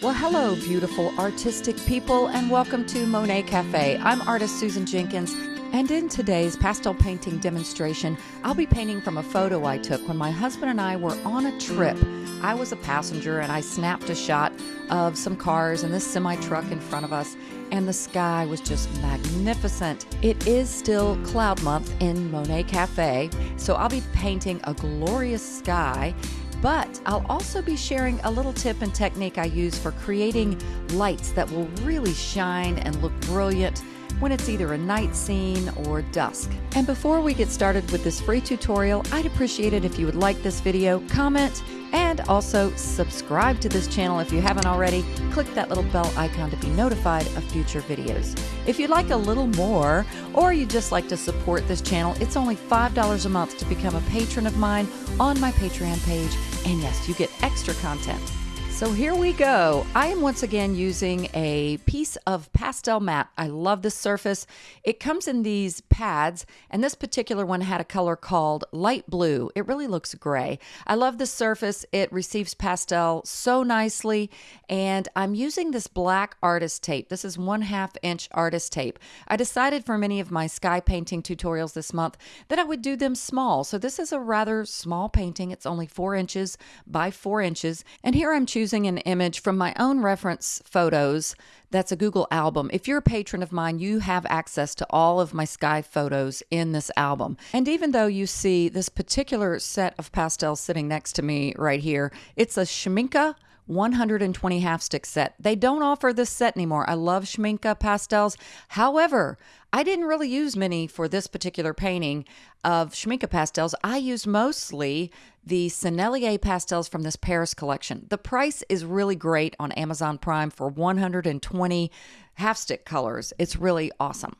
Well, hello, beautiful artistic people, and welcome to Monet Cafe. I'm artist Susan Jenkins, and in today's pastel painting demonstration, I'll be painting from a photo I took when my husband and I were on a trip. I was a passenger, and I snapped a shot of some cars and this semi truck in front of us, and the sky was just magnificent. It is still cloud month in Monet Cafe, so I'll be painting a glorious sky but I'll also be sharing a little tip and technique I use for creating lights that will really shine and look brilliant when it's either a night scene or dusk. And before we get started with this free tutorial, I'd appreciate it if you would like this video, comment, and also subscribe to this channel if you haven't already. Click that little bell icon to be notified of future videos. If you'd like a little more, or you'd just like to support this channel, it's only $5 a month to become a patron of mine on my Patreon page. And yes, you get extra content. So here we go. I am once again using a piece of Pastelmat. I love this surface. It comes in these pads, and this particular one had a color called light blue. It really looks gray. I love this surface. It receives pastel so nicely, and I'm using this black artist tape. This is one half inch artist tape. I decided for many of my sky painting tutorials this month that I would do them small. So this is a rather small painting. It's only four inches by four inches, and here I'm choosing using an image from my own reference photos. That's a Google album. If you're a patron of mine, you have access to all of my sky photos in this album. And even though you see this particular set of pastels sitting next to me right here, it's a Schmincke 120 half stick set. They don't offer this set anymore. I love Schmincke pastels. However, I didn't really use many for this particular painting of Schmincke pastels. I used mostly the Sennelier pastels from this Paris collection. The price is really great on Amazon Prime for 120 half stick colors. It's really awesome.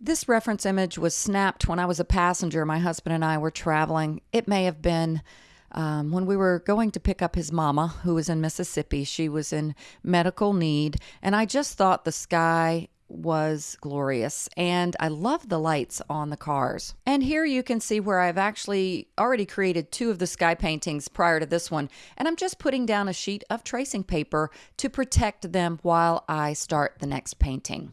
This reference image was snapped when I was a passenger. My husband and I were traveling. It may have been um, when we were going to pick up his mama, who was in Mississippi. She was in medical need, and I just thought the sky was glorious and I love the lights on the cars. And here you can see where I've actually already created two of the sky paintings prior to this one and I'm just putting down a sheet of tracing paper to protect them while I start the next painting.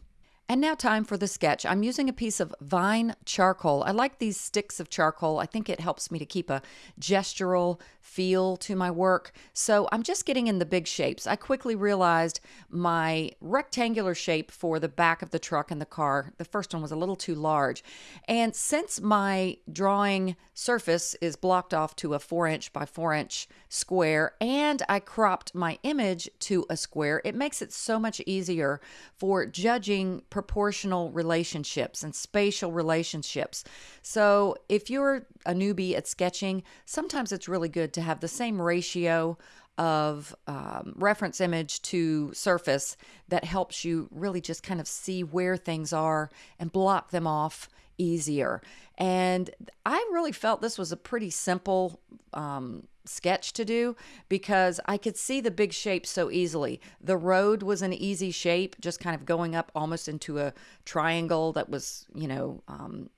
And now time for the sketch. I'm using a piece of vine charcoal. I like these sticks of charcoal. I think it helps me to keep a gestural feel to my work. So I'm just getting in the big shapes. I quickly realized my rectangular shape for the back of the truck and the car, the first one was a little too large. And since my drawing surface is blocked off to a four inch by four inch square and I cropped my image to a square, it makes it so much easier for judging proportional relationships and spatial relationships. So, if you're a newbie at sketching, sometimes it's really good to have the same ratio of um, reference image to surface that helps you really just kind of see where things are and block them off easier. And I really felt this was a pretty simple um, sketch to do because I could see the big shape so easily. The road was an easy shape, just kind of going up almost into a triangle that was, you know, um,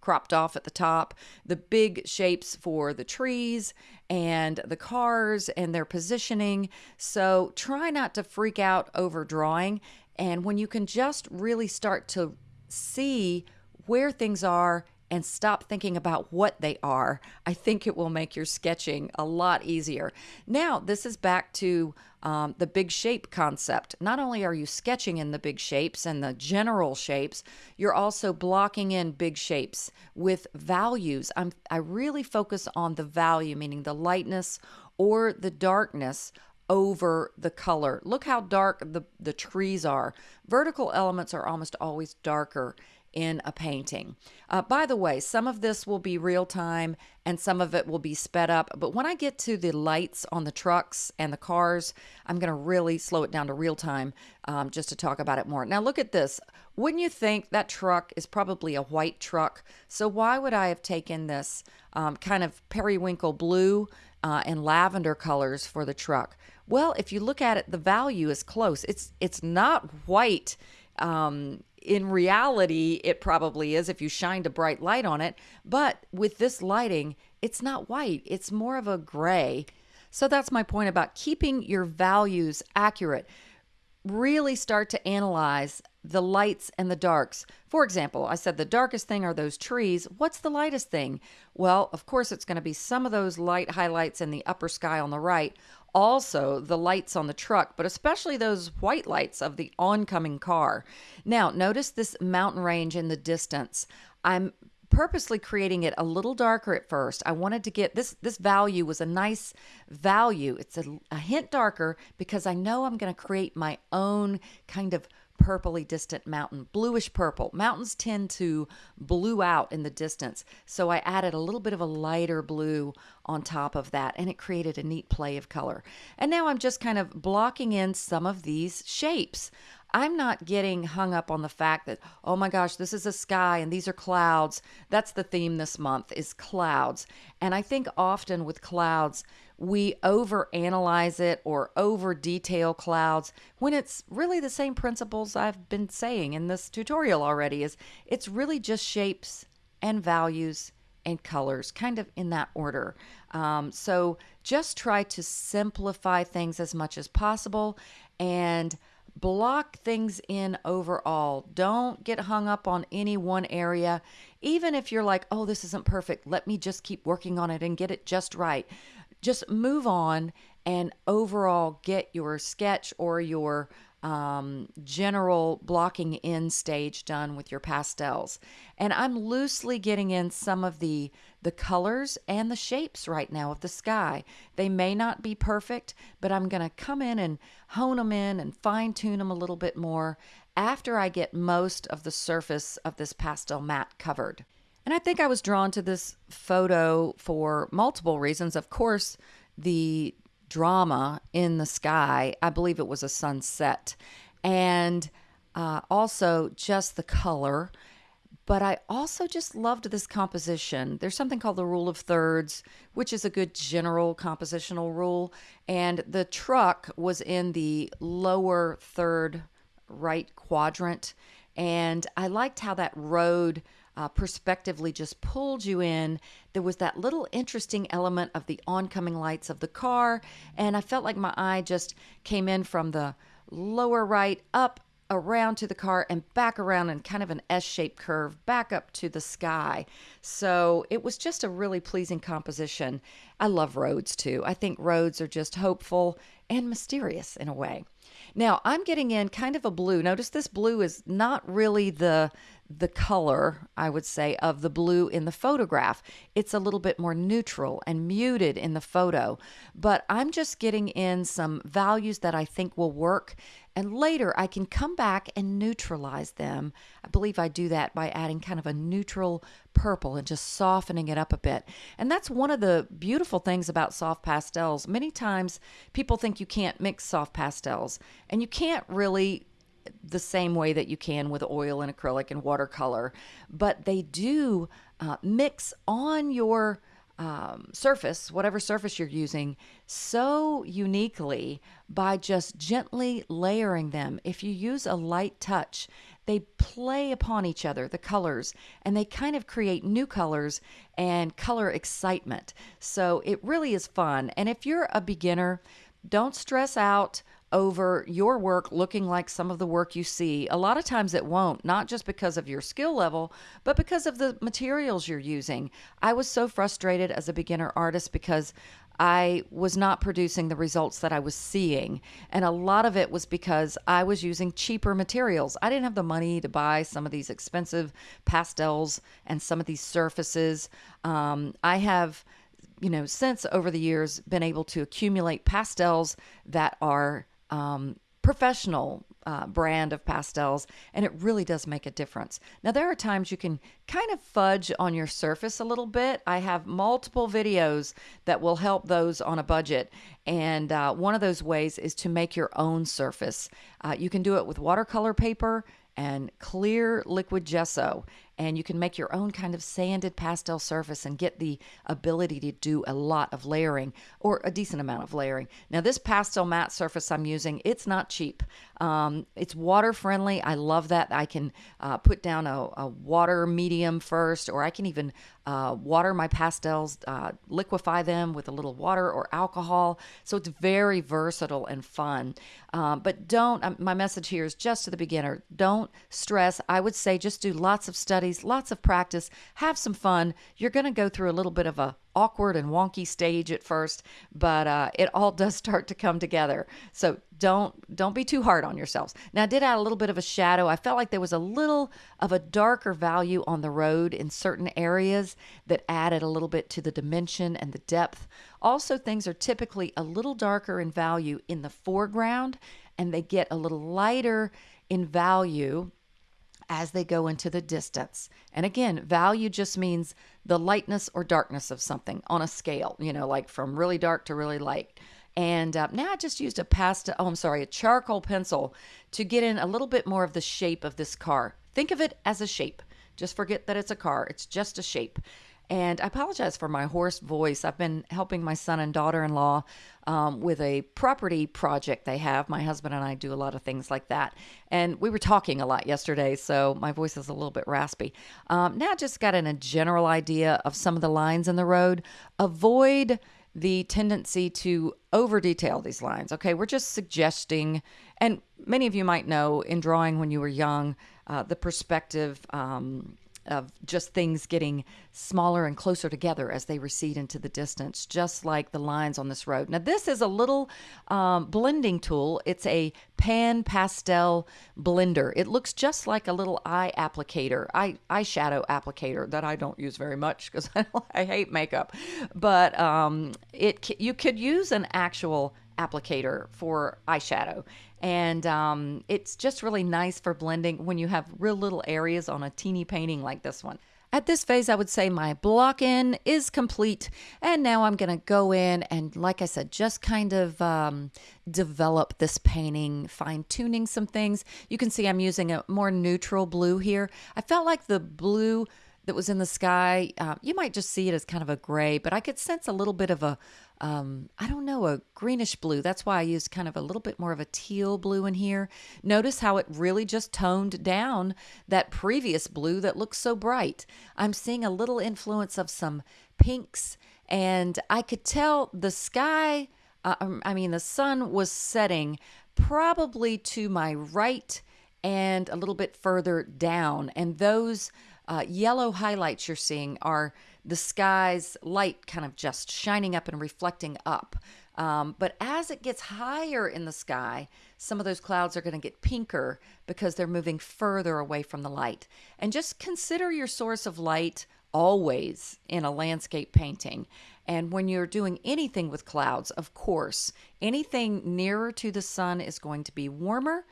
cropped off at the top. The big shapes for the trees and the cars and their positioning. So try not to freak out over drawing. And when you can just really start to see where things are and stop thinking about what they are, I think it will make your sketching a lot easier. Now, this is back to um, the big shape concept. Not only are you sketching in the big shapes and the general shapes, you're also blocking in big shapes with values. I'm, I really focus on the value, meaning the lightness or the darkness over the color. Look how dark the, the trees are. Vertical elements are almost always darker in a painting. Uh, by the way, some of this will be real time and some of it will be sped up. But when I get to the lights on the trucks and the cars, I'm going to really slow it down to real time um, just to talk about it more. Now, look at this. Wouldn't you think that truck is probably a white truck? So, why would I have taken this um, kind of periwinkle blue uh, and lavender colors for the truck? Well, if you look at it, the value is close. It's it's not white um, in reality, it probably is if you shined a bright light on it. But with this lighting, it's not white, it's more of a gray. So that's my point about keeping your values accurate. Really start to analyze the lights and the darks. For example, I said the darkest thing are those trees. What's the lightest thing? Well, of course, it's going to be some of those light highlights in the upper sky on the right, also the lights on the truck, but especially those white lights of the oncoming car. Now, notice this mountain range in the distance. I'm purposely creating it a little darker at first. I wanted to get this this value was a nice value. It's a, a hint darker because I know I'm going to create my own kind of purpley distant mountain, bluish purple. Mountains tend to blue out in the distance. So I added a little bit of a lighter blue on top of that and it created a neat play of color. And now I'm just kind of blocking in some of these shapes. I'm not getting hung up on the fact that, oh my gosh, this is a sky and these are clouds. That's the theme this month is clouds. And I think often with clouds, we over analyze it or over detail clouds when it's really the same principles I've been saying in this tutorial already is it's really just shapes and values and colors, kind of in that order. Um, so just try to simplify things as much as possible and block things in overall. Don't get hung up on any one area. Even if you're like, oh, this isn't perfect, let me just keep working on it and get it just right. Just move on and overall get your sketch or your um, general blocking in stage done with your pastels. And I'm loosely getting in some of the the colors and the shapes right now of the sky. They may not be perfect, but I'm going to come in and hone them in and fine tune them a little bit more after I get most of the surface of this Pastelmat covered. And I think I was drawn to this photo for multiple reasons. Of course, the drama in the sky. I believe it was a sunset. And uh, also just the color. But I also just loved this composition. There's something called the rule of thirds, which is a good general compositional rule. And the truck was in the lower third right quadrant. And I liked how that road uh, perspectively just pulled you in. There was that little interesting element of the oncoming lights of the car, and I felt like my eye just came in from the lower right up around to the car and back around in kind of an S shaped curve back up to the sky. So it was just a really pleasing composition. I love roads too. I think roads are just hopeful and mysterious in a way. Now I'm getting in kind of a blue. Notice this blue is not really the the color, I would say, of the blue in the photograph. It's a little bit more neutral and muted in the photo, but I'm just getting in some values that I think will work. And later I can come back and neutralize them. I believe I do that by adding kind of a neutral purple and just softening it up a bit. And that's one of the beautiful things about soft pastels. Many times people think you can't mix soft pastels, and you can't really the same way that you can with oil and acrylic and watercolor, but they do uh, mix on your um, surface, whatever surface you're using, so uniquely by just gently layering them. If you use a light touch, they play upon each other, the colors, and they kind of create new colors and color excitement. So it really is fun. And if you're a beginner, don't stress out over your work looking like some of the work you see. A lot of times it won't, not just because of your skill level, but because of the materials you're using. I was so frustrated as a beginner artist because I was not producing the results that I was seeing. And a lot of it was because I was using cheaper materials. I didn't have the money to buy some of these expensive pastels and some of these surfaces. Um, I have you know, since over the years been able to accumulate pastels that are um, professional uh, brand of pastels, and it really does make a difference. Now, there are times you can kind of fudge on your surface a little bit. I have multiple videos that will help those on a budget, and uh, one of those ways is to make your own surface. Uh, you can do it with watercolor paper and clear liquid gesso. And you can make your own kind of sanded pastel surface and get the ability to do a lot of layering or a decent amount of layering. Now, this Pastelmat surface I'm using, it's not cheap. Um, it's water friendly. I love that. I can uh, put down a, a, water medium first, or I can even uh, water my pastels, uh, liquefy them with a little water or alcohol. So it's very versatile and fun. Um, but don't, um, my message here is just to the beginner don't stress. I would say just do lots of studies, lots of practice, have some fun. You're going to go through a little bit of a awkward and wonky stage at first, but uh, it all does start to come together. So don't don't be too hard on yourselves. Now, I did add a little bit of a shadow. I felt like there was a little of a darker value on the road in certain areas that added a little bit to the dimension and the depth. Also, things are typically a little darker in value in the foreground, and they get a little lighter in value as they go into the distance. And again, value just means the lightness or darkness of something on a scale, you know, like from really dark to really light. And uh, now I just used a pasta, oh, I'm sorry, a charcoal pencil to get in a little bit more of the shape of this car. Think of it as a shape. Just forget that it's a car, it's just a shape. And I apologize for my hoarse voice. I've been helping my son and daughter in law um, with a property project they have. My husband and I do a lot of things like that. And we were talking a lot yesterday, so my voice is a little bit raspy. Um, now, just got in a general idea of some of the lines in the road. Avoid the tendency to over detail these lines. Okay, we're just suggesting, and many of you might know in drawing when you were young, uh, the perspective. Um, of just things getting smaller and closer together as they recede into the distance, just like the lines on this road. Now, this is a little um, blending tool. It's a pan pastel blender. It looks just like a little eye applicator, eye eyeshadow applicator that I don't use very much because I, I, hate makeup. But um, it you could use an actual applicator for eyeshadow and um, it's just really nice for blending when you have real little areas on a teeny painting like this one. At this phase, I would say my block in is complete. And now I'm going to go in and, like I said, just kind of um, develop this painting, fine tuning some things. You can see I'm using a more neutral blue here. I felt like the blue that was in the sky, uh, you might just see it as kind of a gray, but I could sense a little bit of a, um, I don't know, a greenish blue. That's why I used kind of a little bit more of a teal blue in here. Notice how it really just toned down that previous blue that looks so bright. I'm seeing a little influence of some pinks, and I could tell the sky, uh, um, I mean, the sun was setting probably to my right and a little bit further down. And those uh, yellow highlights you're seeing are the sky's light kind of just shining up and reflecting up. Um, but as it gets higher in the sky, some of those clouds are going to get pinker because they're moving further away from the light. And just consider your source of light always in a landscape painting. And when you're doing anything with clouds, of course, anything nearer to the sun is going to be warmer.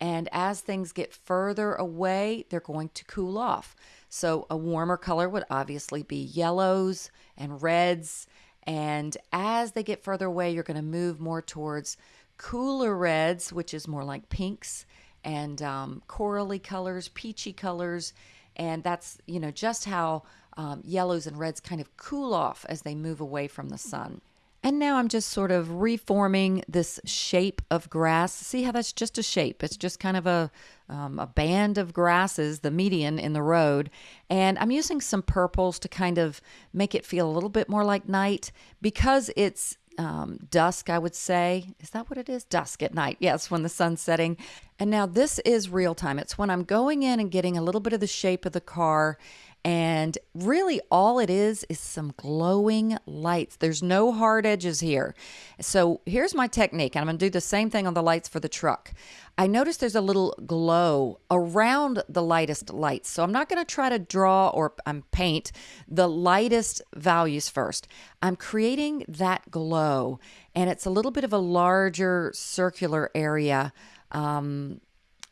And as things get further away, they're going to cool off. So a warmer color would obviously be yellows and reds. And as they get further away, you're going to move more towards cooler reds, which is more like pinks, and um, corally colors, peachy colors. And that's, you know, just how um, yellows and reds kind of cool off as they move away from the sun. And now I'm just sort of reforming this shape of grass. See how that's just a shape? It's just kind of a, um, a band of grasses, the median in the road. And I'm using some purples to kind of make it feel a little bit more like night because it's um, dusk, I would say. Is that what it is? Dusk at night. Yes, when the sun's setting. And now this is real time. It's when I'm going in and getting a little bit of the shape of the car and really, all it is is some glowing lights. There's no hard edges here. So here's my technique. I'm going to do the same thing on the lights for the truck. I notice there's a little glow around the lightest lights. So I'm not going to try to draw or um, paint the lightest values first. I'm creating that glow, and it's a little bit of a larger circular area. Um,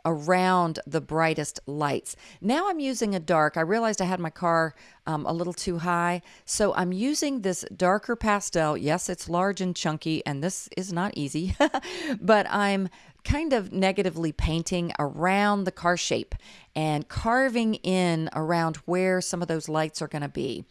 around the brightest lights. Now I'm using a dark. I realized I had my car um, a little too high, so I'm using this darker pastel. Yes, it's large and chunky, and this is not easy, but I'm kind of negatively painting around the car shape and carving in around where some of those lights are going to be.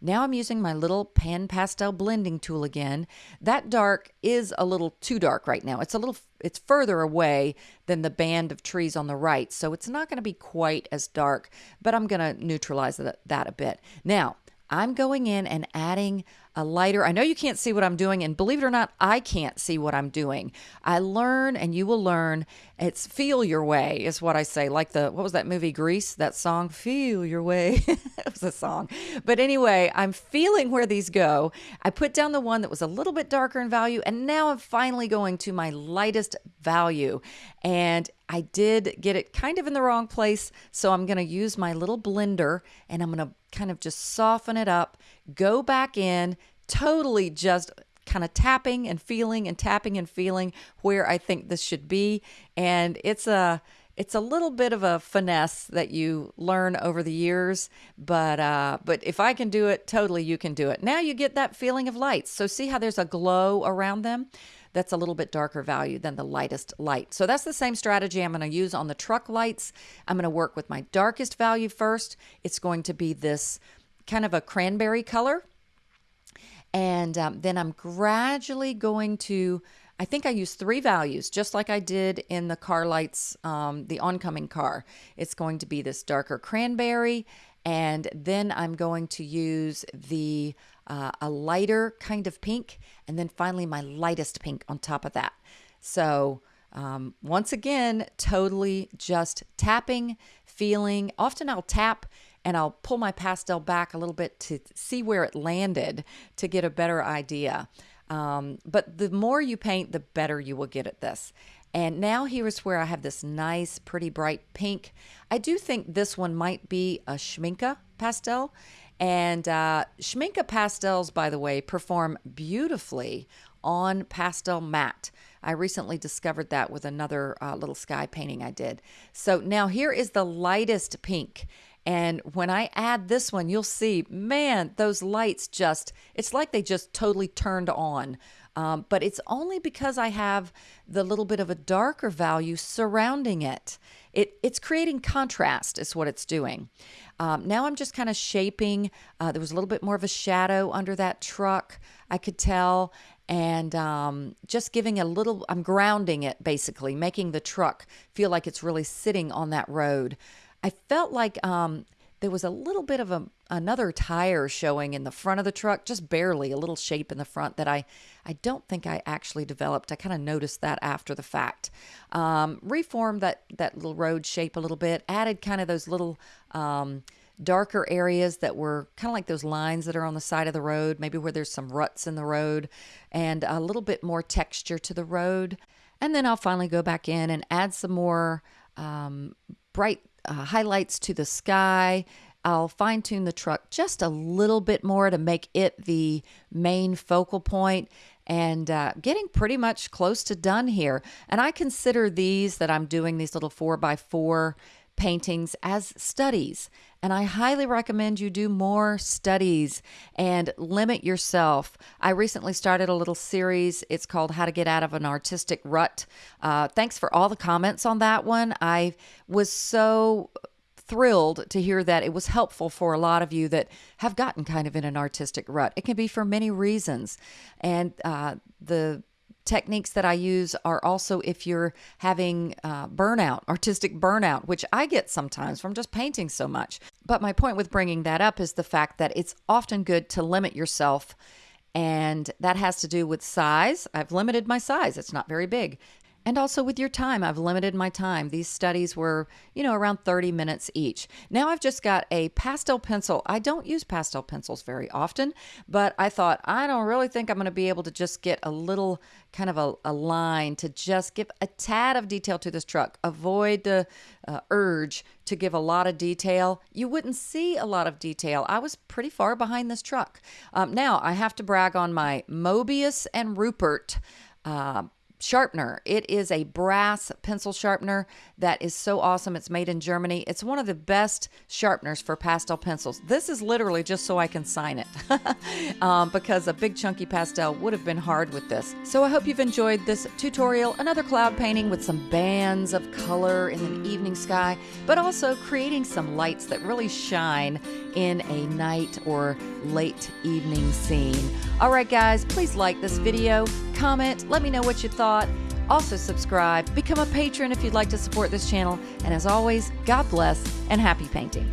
Now I'm using my little pan pastel blending tool again. That dark is a little too dark right now. It's a little it's further away than the band of trees on the right, so it's not going to be quite as dark, but I'm going to neutralize that, that a bit. Now, I'm going in and adding a lighter. I know you can't see what I'm doing, and believe it or not, I can't see what I'm doing. I learn and you will learn. It's feel your way, is what I say. Like the, what was that movie, Grease? That song, Feel Your Way. it was a song. But anyway, I'm feeling where these go. I put down the one that was a little bit darker in value, and now I'm finally going to my lightest value. And I did get it kind of in the wrong place. So I'm going to use my little blender and I'm going to kind of just soften it up, go back in, totally just kind of tapping and feeling and tapping and feeling where I think this should be. And it's a it's a little bit of a finesse that you learn over the years, but uh, but if I can do it, totally you can do it. Now you get that feeling of lights. So see how there's a glow around them that's a little bit darker value than the lightest light. So that's the same strategy I'm going to use on the truck lights. I'm going to work with my darkest value first. It's going to be this kind of a cranberry color. And um, then I'm gradually going to, I think I use three values, just like I did in the car lights, um, the oncoming car. It's going to be this darker cranberry, and then I'm going to use the uh, a lighter kind of pink, and then finally my lightest pink on top of that. So um, once again, totally just tapping, feeling. Often I'll tap and I'll pull my pastel back a little bit to see where it landed to get a better idea. Um, but the more you paint, the better you will get at this. And now here's where I have this nice, pretty bright pink. I do think this one might be a Schmincke pastel. And uh, Schmincke pastels, by the way, perform beautifully on Pastelmat. I recently discovered that with another uh, little sky painting I did. So now here is the lightest pink. And when I add this one, you'll see, man, those lights just, it's like they just totally turned on. Um, but it's only because I have the little bit of a darker value surrounding it. It, it's creating contrast, is what it's doing. Um, now I'm just kind of shaping. Uh, there was a little bit more of a shadow under that truck, I could tell. And um, just giving a little, I'm grounding it basically, making the truck feel like it's really sitting on that road. I felt like um, there was a little bit of a, another tire showing in the front of the truck, just barely a little shape in the front that I, I don't think I actually developed. I kind of noticed that after the fact. Um, reformed that, that little road shape a little bit, added kind of those little um, darker areas that were kind of like those lines that are on the side of the road, maybe where there's some ruts in the road, and a little bit more texture to the road. And then I'll finally go back in and add some more um, bright uh, highlights to the sky. I'll fine tune the truck just a little bit more to make it the main focal point and uh, getting pretty much close to done here. And I consider these that I'm doing, these little four by four paintings, as studies. And I highly recommend you do more studies and limit yourself. I recently started a little series. It's called How to Get Out of an Artistic Rut. Uh, thanks for all the comments on that one. I was so thrilled to hear that it was helpful for a lot of you that have gotten kind of in an artistic rut. It can be for many reasons. And uh, the techniques that I use are also if you're having uh, burnout, artistic burnout, which I get sometimes from just painting so much. But my point with bringing that up is the fact that it's often good to limit yourself. And that has to do with size. I've limited my size, it's not very big. And also with your time, I've limited my time. These studies were, you know, around 30 minutes each. Now I've just got a pastel pencil. I don't use pastel pencils very often, but I thought, I don't really think I'm going to be able to just get a little kind of a, a line to just give a tad of detail to this truck. Avoid the uh, urge to give a lot of detail. You wouldn't see a lot of detail. I was pretty far behind this truck. Um, now I have to brag on my Mobius and Ruppert. Uh, sharpener. It is a brass pencil sharpener that is so awesome. It's made in Germany. It's one of the best sharpeners for pastel pencils. This is literally just so I can sign it um, because a big chunky pastel would have been hard with this. So I hope you've enjoyed this tutorial. Another cloud painting with some bands of color in an evening sky, but also creating some lights that really shine in a night or late evening scene. All right, guys, please like this video, comment, let me know what you thought. Also, subscribe, become a patron if you'd like to support this channel. And as always, God bless and happy painting.